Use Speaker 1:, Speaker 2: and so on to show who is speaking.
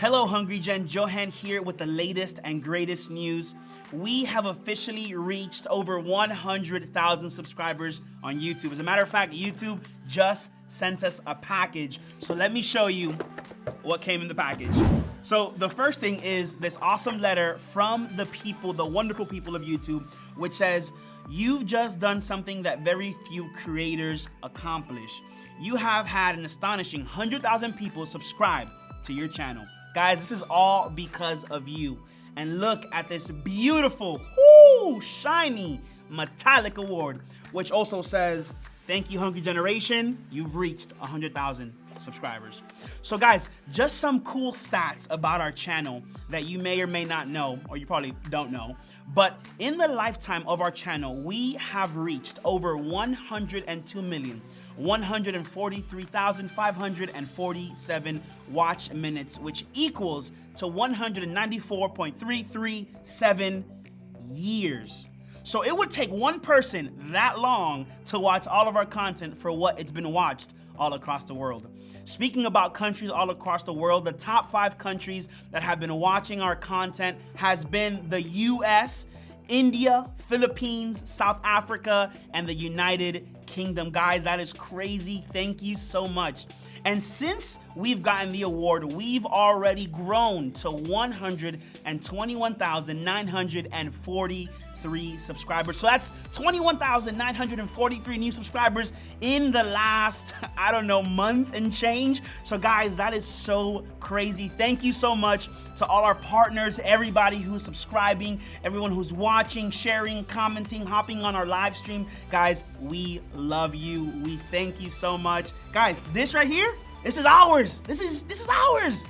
Speaker 1: Hello, Hungry Gen. Johan here with the latest and greatest news. We have officially reached over 100,000 subscribers on YouTube. As a matter of fact, YouTube just sent us a package. So let me show you what came in the package. So the first thing is this awesome letter from the people, the wonderful people of YouTube, which says, You've just done something that very few creators accomplish. You have had an astonishing 100,000 people subscribe to your channel. Guys, this is all because of you. And look at this beautiful, whoo, shiny, metallic award, which also says, thank you, Hungry Generation. You've reached 100,000 subscribers. So guys, just some cool stats about our channel that you may or may not know, or you probably don't know. But in the lifetime of our channel, we have reached over 102 million 143,547 watch minutes, which equals to 194.337 years. So it would take one person that long to watch all of our content for what it's been watched all across the world. Speaking about countries all across the world, the top five countries that have been watching our content has been the US, India, Philippines, South Africa, and the United Kingdom. Guys, that is crazy. Thank you so much. And since we've gotten the award, we've already grown to 121,940 three subscribers. So that's 21,943 new subscribers in the last, I don't know, month and change. So guys, that is so crazy. Thank you so much to all our partners, everybody who's subscribing, everyone who's watching, sharing, commenting, hopping on our live stream. Guys, we love you. We thank you so much. Guys, this right here, this is ours. This is this is ours.